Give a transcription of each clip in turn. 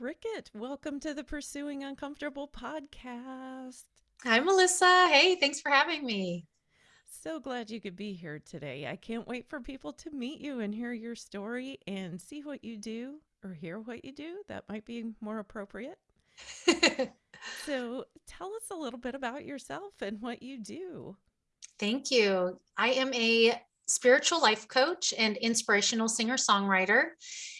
Cricket. Welcome to the Pursuing Uncomfortable podcast. Hi, Melissa. Hey, thanks for having me. So glad you could be here today. I can't wait for people to meet you and hear your story and see what you do or hear what you do. That might be more appropriate. so, tell us a little bit about yourself and what you do. Thank you. I am a spiritual life coach and inspirational singer songwriter,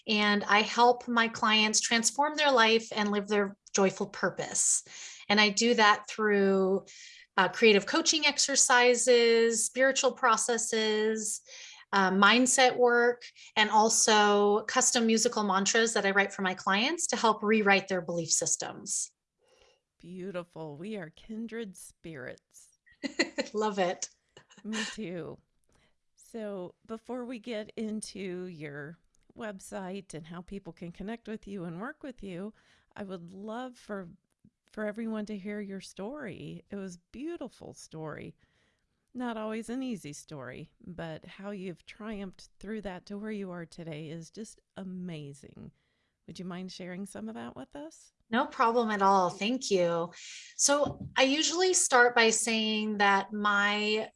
and I help my clients transform their life and live their joyful purpose. And I do that through uh, creative coaching exercises, spiritual processes, uh, mindset work, and also custom musical mantras that I write for my clients to help rewrite their belief systems. Beautiful. We are kindred spirits. Love it. Me too. So, before we get into your website and how people can connect with you and work with you, I would love for for everyone to hear your story. It was beautiful story. Not always an easy story, but how you've triumphed through that to where you are today is just amazing. Would you mind sharing some of that with us? No problem at all. Thank you. So, I usually start by saying that my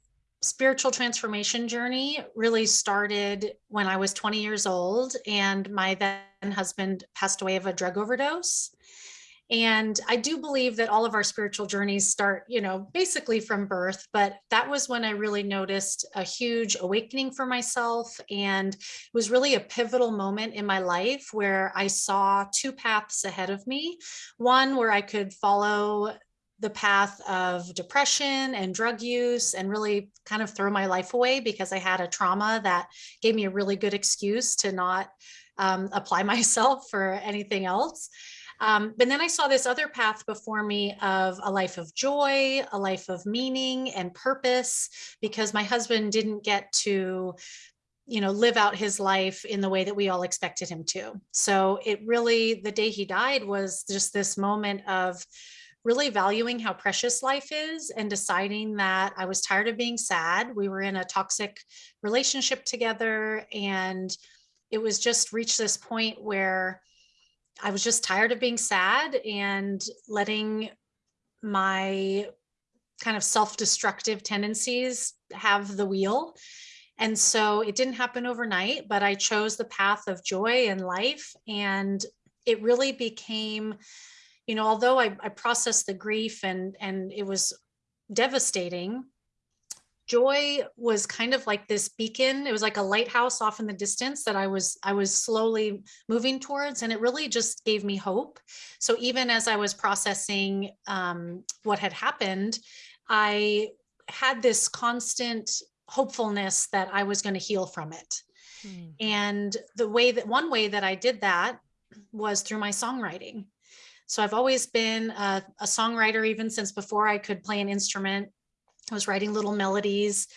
spiritual transformation journey really started when I was 20 years old and my then husband passed away of a drug overdose. And I do believe that all of our spiritual journeys start, you know, basically from birth, but that was when I really noticed a huge awakening for myself. And it was really a pivotal moment in my life where I saw two paths ahead of me. One where I could follow the path of depression and drug use and really kind of throw my life away because I had a trauma that gave me a really good excuse to not um, apply myself for anything else. Um, but then I saw this other path before me of a life of joy, a life of meaning and purpose, because my husband didn't get to you know live out his life in the way that we all expected him to so it really the day he died was just this moment of really valuing how precious life is and deciding that I was tired of being sad. We were in a toxic relationship together and it was just reached this point where I was just tired of being sad and letting my kind of self-destructive tendencies have the wheel. And so it didn't happen overnight, but I chose the path of joy and life and it really became you know, although I, I processed the grief and and it was devastating, joy was kind of like this beacon. It was like a lighthouse off in the distance that i was i was slowly moving towards and it really just gave me hope. So even as i was processing um, what had happened i had this constant hopefulness that i was going to heal from it. Hmm. and the way that one way that i did that was through my songwriting so I've always been a, a songwriter, even since before I could play an instrument. I was writing little melodies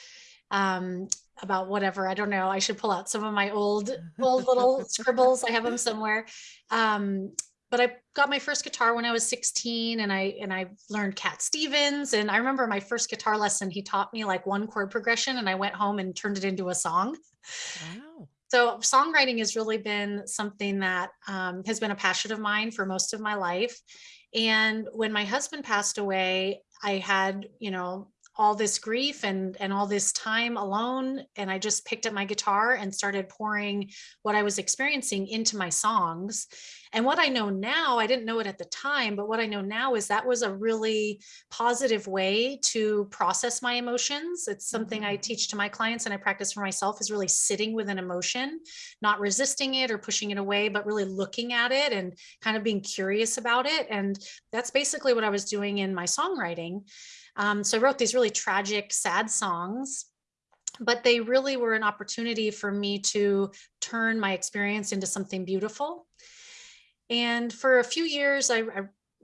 um, about whatever. I don't know. I should pull out some of my old, old little scribbles. I have them somewhere. Um, but I got my first guitar when I was 16 and I and I learned Cat Stevens and I remember my first guitar lesson he taught me like one chord progression and I went home and turned it into a song. Wow. So songwriting has really been something that um, has been a passion of mine for most of my life. And when my husband passed away, I had, you know, all this grief and and all this time alone and i just picked up my guitar and started pouring what i was experiencing into my songs. And what i know now i didn't know it at the time but what i know now is that was a really positive way to process my emotions. It's something i mm-hmm. teach to my clients and i practice for myself is really sitting with an emotion not resisting it or pushing it away but really looking at it and kind of being curious about it. And that's basically what i was doing in my songwriting um, so I wrote these really tragic, sad songs, but they really were an opportunity for me to turn my experience into something beautiful. And for a few years, I, I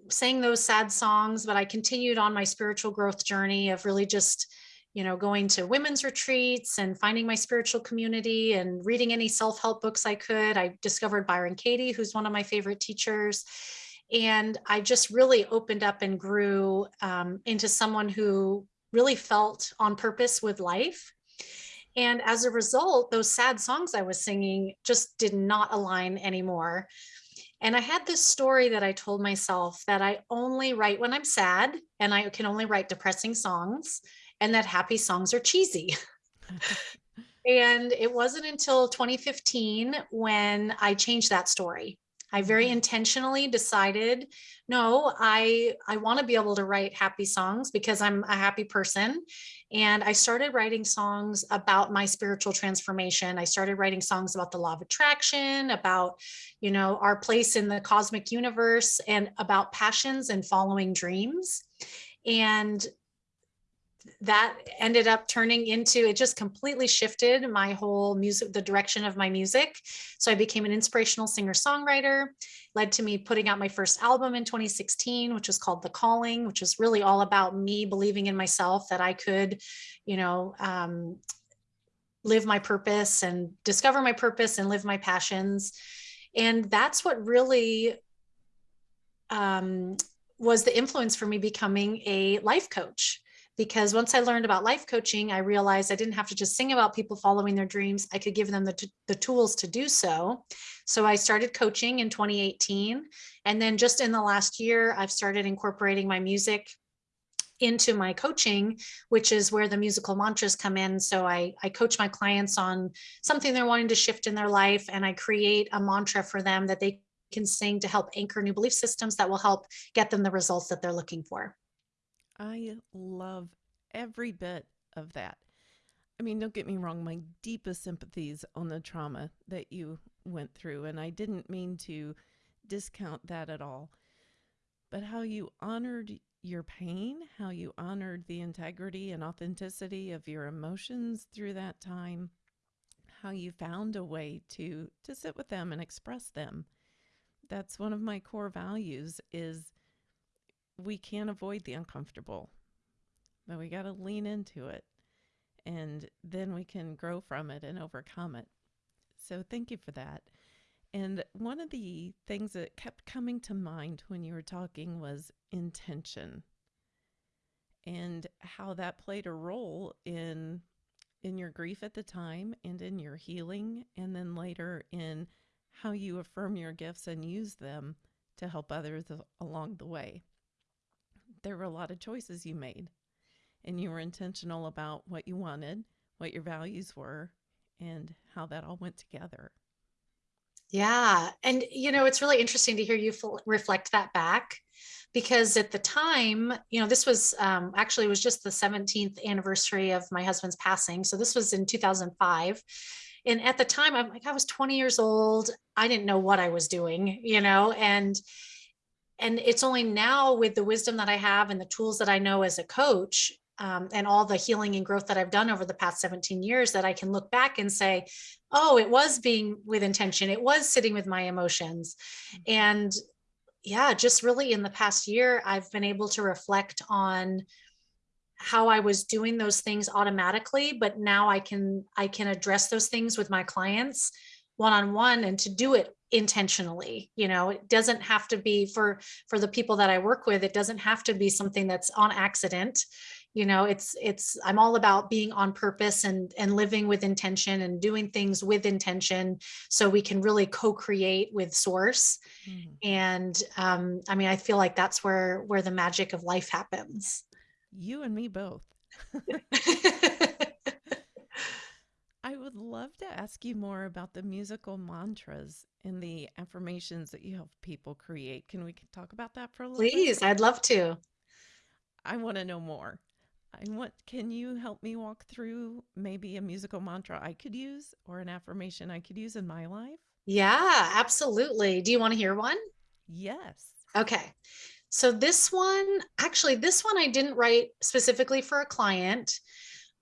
sang those sad songs, but I continued on my spiritual growth journey of really just you know, going to women's retreats and finding my spiritual community and reading any self-help books I could. I discovered Byron Katie, who's one of my favorite teachers. And I just really opened up and grew um, into someone who really felt on purpose with life. And as a result, those sad songs I was singing just did not align anymore. And I had this story that I told myself that I only write when I'm sad and I can only write depressing songs and that happy songs are cheesy. and it wasn't until 2015 when I changed that story. I very intentionally decided, no, I I want to be able to write happy songs because I'm a happy person. And I started writing songs about my spiritual transformation. I started writing songs about the law of attraction, about, you know, our place in the cosmic universe and about passions and following dreams. And that ended up turning into it just completely shifted my whole music the direction of my music. So i became an inspirational singer songwriter led to me putting out my first album in 2016 which was called the calling which was really all about me believing in myself that i could you know um, live my purpose and discover my purpose and live my passions. And that's what really um, was the influence for me becoming a life coach because once I learned about life coaching, I realized I didn't have to just sing about people following their dreams. I could give them the, the tools to do so. So I started coaching in 2018. And then just in the last year, I've started incorporating my music into my coaching, which is where the musical mantras come in. So I, I coach my clients on something they're wanting to shift in their life, and I create a mantra for them that they can sing to help anchor new belief systems that will help get them the results that they're looking for. I love every bit of that. I mean, don't get me wrong, my deepest sympathies on the trauma that you went through, and I didn't mean to discount that at all. But how you honored your pain, how you honored the integrity and authenticity of your emotions through that time, how you found a way to to sit with them and express them. That's one of my core values is we can't avoid the uncomfortable, but we got to lean into it and then we can grow from it and overcome it. So thank you for that. And one of the things that kept coming to mind when you were talking was intention and how that played a role in in your grief at the time and in your healing and then later in how you affirm your gifts and use them to help others along the way there were a lot of choices you made and you were intentional about what you wanted, what your values were, and how that all went together. Yeah. And, you know, it's really interesting to hear you reflect that back because at the time, you know, this was um, actually, was just the 17th anniversary of my husband's passing. So this was in 2005. And at the time, I'm like, I was 20 years old. I didn't know what I was doing, you know, and, and it's only now with the wisdom that I have and the tools that I know as a coach um, and all the healing and growth that I've done over the past 17 years that I can look back and say, oh, it was being with intention. It was sitting with my emotions. Mm-hmm. And yeah, just really in the past year, I've been able to reflect on how I was doing those things automatically, but now I can I can address those things with my clients one-on-one -on -one and to do it intentionally you know? It doesn't have to be for for the people that i work with it doesn't have to be something that's on accident. You know it's it's i'm all about being on purpose and and living with intention and doing things with intention so we can really co-create with source. Mm. and um i mean i feel like that's where where the magic of life happens. You and me both I would love to ask you more about the musical mantras and the affirmations that you help people create. Can we talk about that for a little Please, bit? I'd love to. I want to know more. I want can you help me walk through maybe a musical mantra I could use or an affirmation I could use in my life? Yeah, absolutely. Do you want to hear one? Yes. Okay. So this one, actually this one I didn't write specifically for a client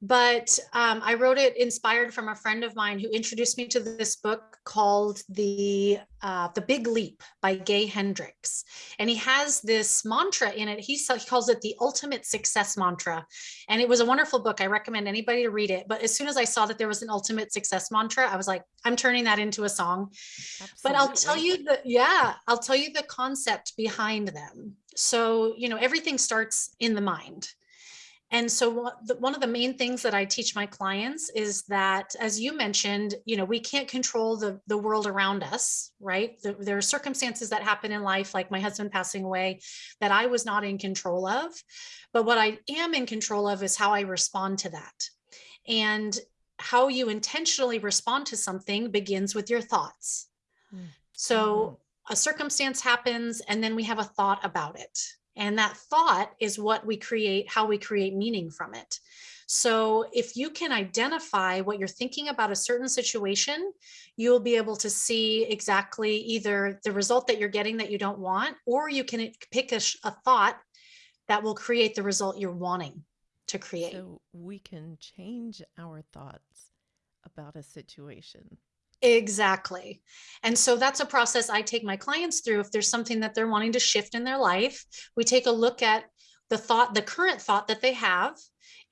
but um, I wrote it inspired from a friend of mine who introduced me to this book called the uh, the Big Leap by Gay Hendricks, and he has this mantra in it. He, he calls it the ultimate success mantra, and it was a wonderful book. I recommend anybody to read it. But as soon as I saw that there was an ultimate success mantra, I was like, I'm turning that into a song. Absolutely. But I'll tell you the yeah, I'll tell you the concept behind them. So you know everything starts in the mind And so one of the main things that I teach my clients is that, as you mentioned, you know, we can't control the, the world around us, right? The, there are circumstances that happen in life, like my husband passing away, that I was not in control of. But what I am in control of is how I respond to that. And how you intentionally respond to something begins with your thoughts. Mm. So mm -hmm. a circumstance happens and then we have a thought about it and that thought is what we create, how we create meaning from it. So if you can identify what you're thinking about a certain situation, you'll be able to see exactly either the result that you're getting that you don't want, or you can pick a, a thought that will create the result you're wanting to create. So we can change our thoughts about a situation. Exactly. And so that's a process I take my clients through. If there's something that they're wanting to shift in their life, we take a look at the thought, the current thought that they have,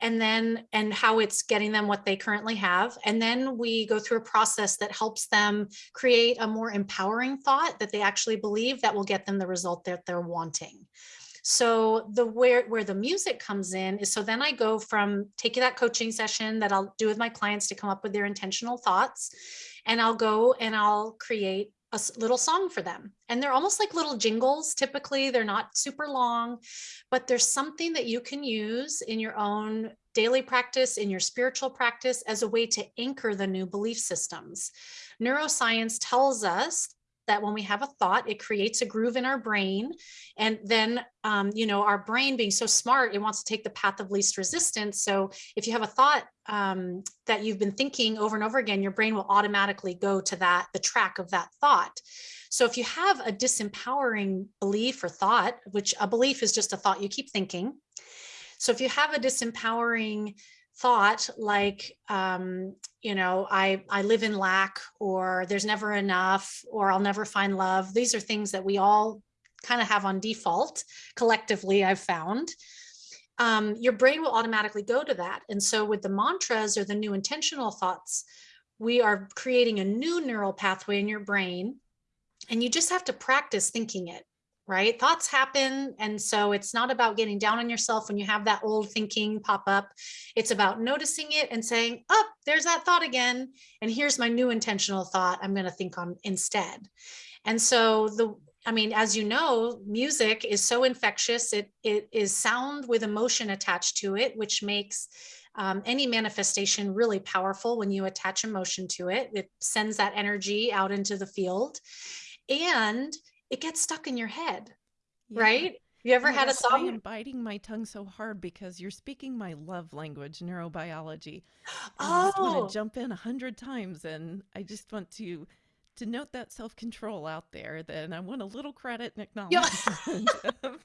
and then and how it's getting them what they currently have. And then we go through a process that helps them create a more empowering thought that they actually believe that will get them the result that they're wanting. So the where where the music comes in is so then I go from taking that coaching session that I'll do with my clients to come up with their intentional thoughts and I'll go and I'll create a little song for them. And they're almost like little jingles. Typically, they're not super long, but there's something that you can use in your own daily practice, in your spiritual practice as a way to anchor the new belief systems. Neuroscience tells us that when we have a thought, it creates a groove in our brain. And then, um, you know, our brain being so smart, it wants to take the path of least resistance. So if you have a thought um, that you've been thinking over and over again, your brain will automatically go to that, the track of that thought. So if you have a disempowering belief or thought, which a belief is just a thought you keep thinking. So if you have a disempowering thought like, um, you know, I, I live in lack or there's never enough or I'll never find love. These are things that we all kind of have on default collectively, I've found. Um, your brain will automatically go to that. And so with the mantras or the new intentional thoughts, we are creating a new neural pathway in your brain and you just have to practice thinking it right? Thoughts happen. And so it's not about getting down on yourself when you have that old thinking pop up. It's about noticing it and saying, oh, there's that thought again. And here's my new intentional thought I'm going to think on instead. And so the, I mean, as you know, music is so infectious. It, it is sound with emotion attached to it, which makes um, any manifestation really powerful when you attach emotion to it. It sends that energy out into the field. And it gets stuck in your head, yeah. right? You ever had a song? I am biting my tongue so hard because you're speaking my love language, neurobiology. Oh. I just want to oh. jump in a hundred times, and I just want to to note that self control out there. Then I want a little credit and acknowledgement.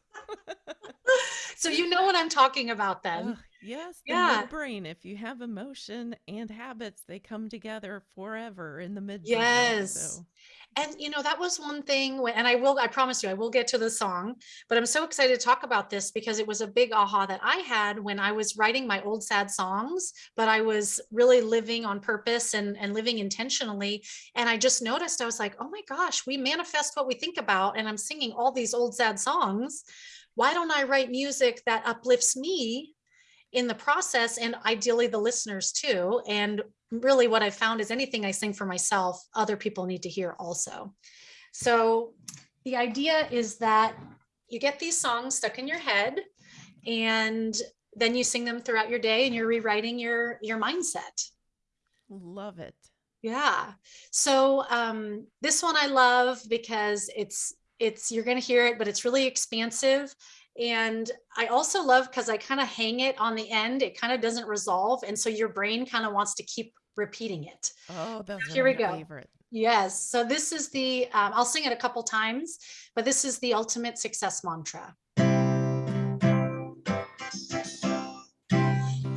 so you know what I'm talking about, then? Uh, yes, the yeah. midbrain. If you have emotion and habits, they come together forever in the midbrain. Yes. So and you know that was one thing when, and i will i promise you i will get to the song but i'm so excited to talk about this because it was a big aha that i had when i was writing my old sad songs but i was really living on purpose and and living intentionally and i just noticed i was like oh my gosh we manifest what we think about and i'm singing all these old sad songs. Why don't i write music that uplifts me in the process and ideally the listeners too and really what I've found is anything I sing for myself, other people need to hear also. So the idea is that you get these songs stuck in your head and then you sing them throughout your day and you're rewriting your, your mindset. Love it. Yeah. So um, this one I love because it's, it's, you're going to hear it, but it's really expansive. And I also love because I kind of hang it on the end. It kind of doesn't resolve. And so your brain kind of wants to keep repeating it. Oh, that's here we go. Favorite. Yes. So this is the, um, I'll sing it a couple times, but this is the ultimate success mantra.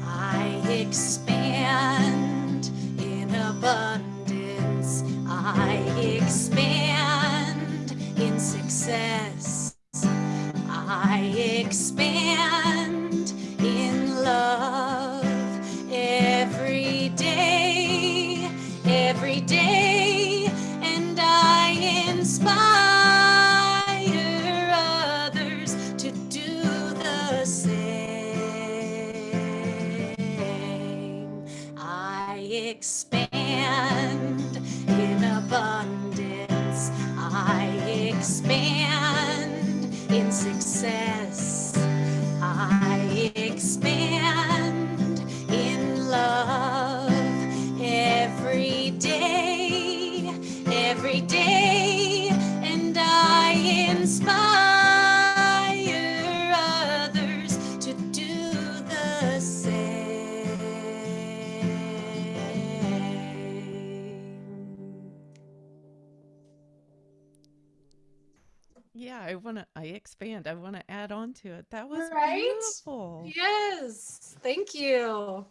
I expand in abundance. I expand in success. Expand want to, I expand. I want to add on to it. That was Right? beautiful. Yes, thank you.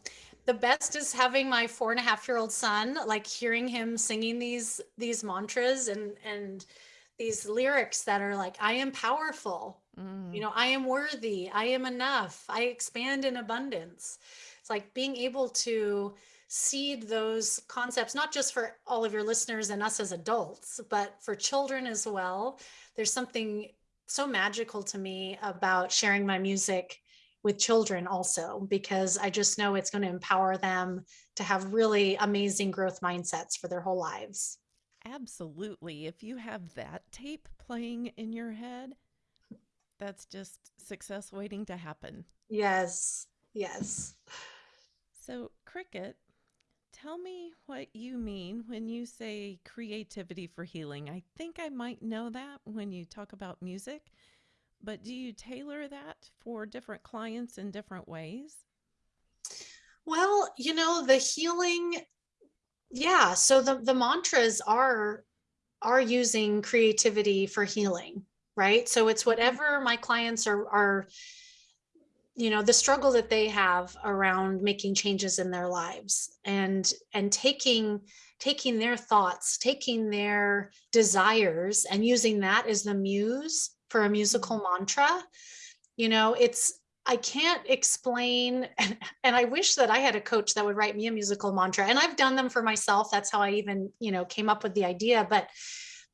The best is having my four and a half year old son, like hearing him singing these these mantras and and these lyrics that are like, I am powerful, you Mm, know, I am worthy, I am enough, I expand in abundance. It's like being able to seed those concepts, not just for all of your listeners and us as adults, but for children as well. There's something so magical to me about sharing my music with children also, because I just know it's going to empower them to have really amazing growth mindsets for their whole lives. absolutely. If you have that tape playing in your head, that's just success waiting to happen. Yes, yes. So, Cricket, tell me what you mean when you say creativity for healing. I think I might know that when you talk about music, but do you tailor that for different clients in different ways? Well, you know, the healing, yeah, so the the mantras are are using creativity for healing, right? So it's Mhm. whatever my clients are are you know the struggle that they have around making changes in their lives and and taking taking their thoughts taking their desires and using that as the muse for a musical mm-hmm. mantra you know it's i can't explain and, and i wish that i had a coach that would write me a musical mantra and i've done them for myself that's how i even you know came up with the idea but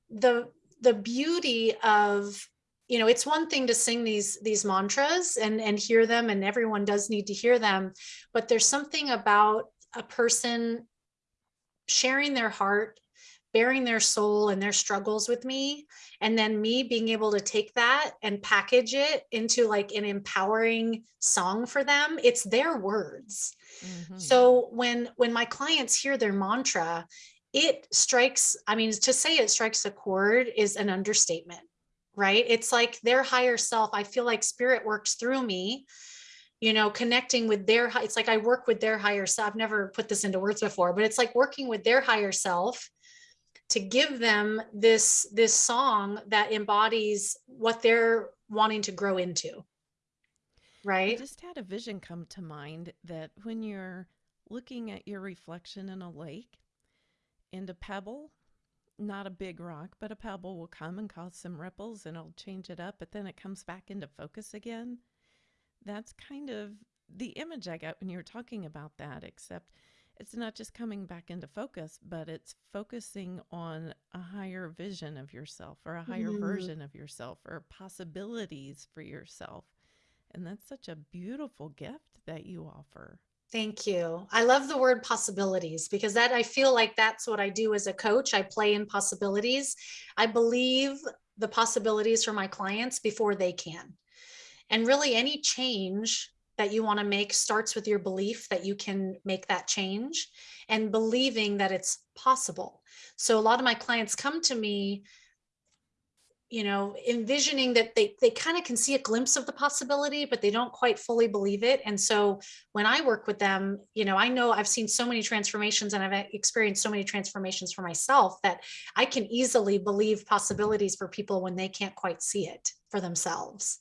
the the beauty of you know it's one thing to sing these these mantras and and hear them and everyone does need to hear them but there's something about a person sharing their heart bearing their soul and their struggles with me and then me being able to take that and package it into like an empowering song for them it's their words Mhm. so when when my clients hear their mantra, it strikes, I mean, to say it strikes a chord is an understatement, right? It's like their higher self. I feel like spirit works through me, you know, connecting with their it's like I work with their higher self. I've never put this into words before, but it's like working with their higher self to give them this this song that embodies what they're wanting to grow into, Right. I just had a vision come to mind that when you're looking at your reflection in a lake and a pebble, not a big rock, but a pebble will come and cause some ripples and it'll change it up, but then it comes back into focus again. That's kind of the image I got when you were talking about that, except it's not just coming back into focus, but it's focusing on a higher vision of yourself or a higher Mhm. version of yourself or possibilities for yourself. And that's such a beautiful gift that you offer. Thank you. I love the word possibilities because that I feel like that's what I do as a coach. I play in possibilities. I believe the possibilities for my clients before they can. And really, any change that you want to make starts with your belief that you can make that change and believing that it's possible. So, a lot of my clients come to me you know envisioning that they they kind of can see a glimpse of the possibility but they don't quite fully believe it and so when i work with them you know i know i've seen so many transformations and i've uh, experienced so many transformations for myself that i can easily believe possibilities for people when they can't quite see it for themselves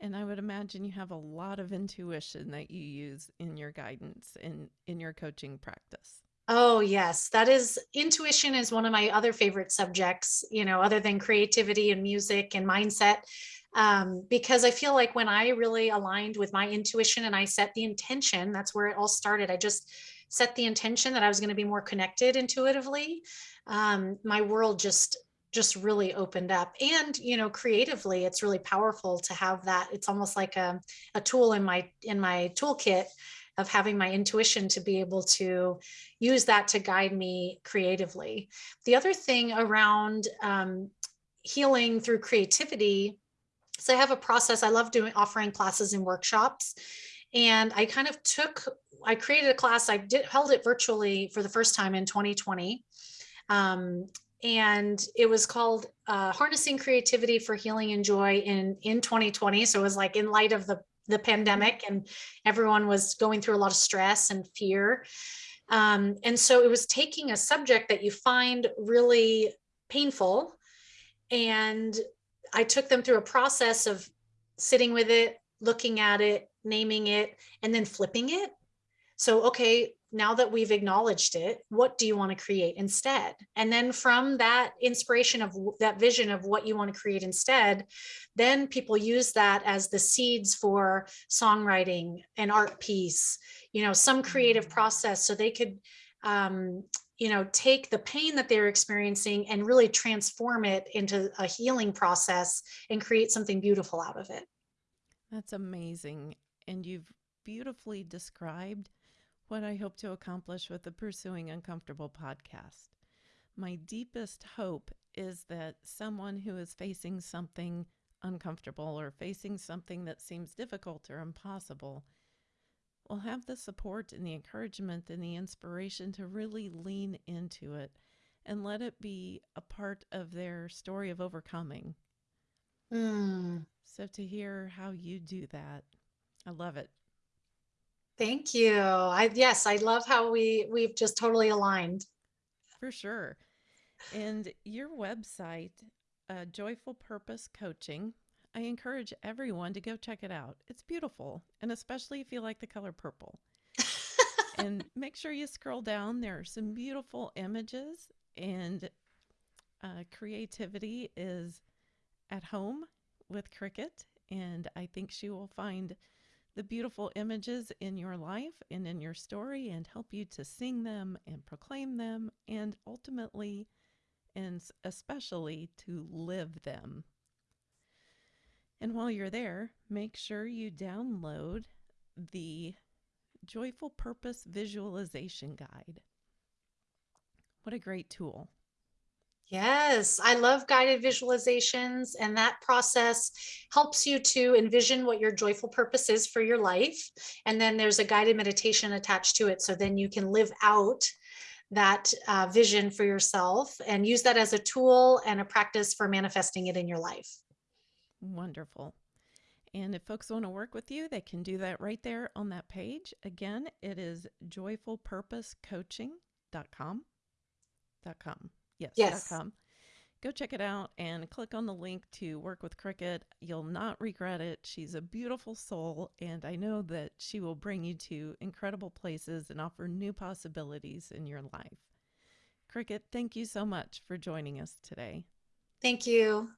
And I would imagine you have a lot of intuition that you use in your guidance and in your coaching practice. Oh, yes. That is intuition is one of my other favorite subjects, you know, other than creativity and music and mindset. Um, because I feel like when I really aligned with my intuition and I set the intention, that's where it all started. I just set the intention that I was going to be more connected intuitively. Um, my world just just really opened up and you know creatively it's really powerful to have that it's almost like a, a tool in my in my toolkit of having my intuition to be able to use that to guide me creatively. The other thing around um, healing through creativity so I have a process. I love doing offering classes and workshops. And I kind of took, I created a class. I did held it virtually for the first time in 2020 Um, and it was called uh, harnessing creativity for healing and joy in in 2020 so it was like in light of the the pandemic and everyone was going through a lot of stress and fear. Um, and so it was taking a subject that you find really painful and i took them through a process of sitting with it looking at it naming it and then flipping it. So okay now that we've acknowledged it, what do you want to create instead? And then from that inspiration of that vision of what you want to create instead, then people use that as the seeds for songwriting an art piece, you know, some creative mm. process so they could, um, you know, take the pain that they're experiencing and really transform it into a healing process and create something beautiful out of it. That's amazing. And you've beautifully described what I hope to accomplish with the Pursuing Uncomfortable podcast. My deepest hope is that someone who is facing something uncomfortable or facing something that seems difficult or impossible will have the support and the encouragement and the inspiration to really lean into it and let it be a part of their story of overcoming. Mm. So to hear how you do that, I love it. Thank you. I yes, I love how we we've just totally aligned. For sure. And your website, uh, Joyful Purpose Coaching, I encourage everyone to go check it out. It's beautiful, and especially if you like the color purple. and make sure you scroll down. There are some beautiful images, and uh, creativity is at home with Cricket. And I think she will find the beautiful images in your life and in your story and help you to sing them and proclaim them and ultimately and especially to live them. And while you're there, make sure you download the Joyful Purpose Visualization Guide. What a great tool. Yes, I love guided visualizations, and that process helps you to envision what your joyful purpose is for your life. And then there's a guided meditation attached to it. So then you can live out that uh, vision for yourself and use that as a tool and a practice for manifesting it in your life. Wonderful. And if folks want to work with you, they can do that right there on that page. Again, it is joyfulpurposecoaching.com. .com. Yes. Yes. .com. Go check it out and click on the link to work with Cricket. You'll not regret it. She's a beautiful soul, and I know that she will bring you to incredible places and offer new possibilities in your life. Cricket, thank you so much for joining us today. Thank you.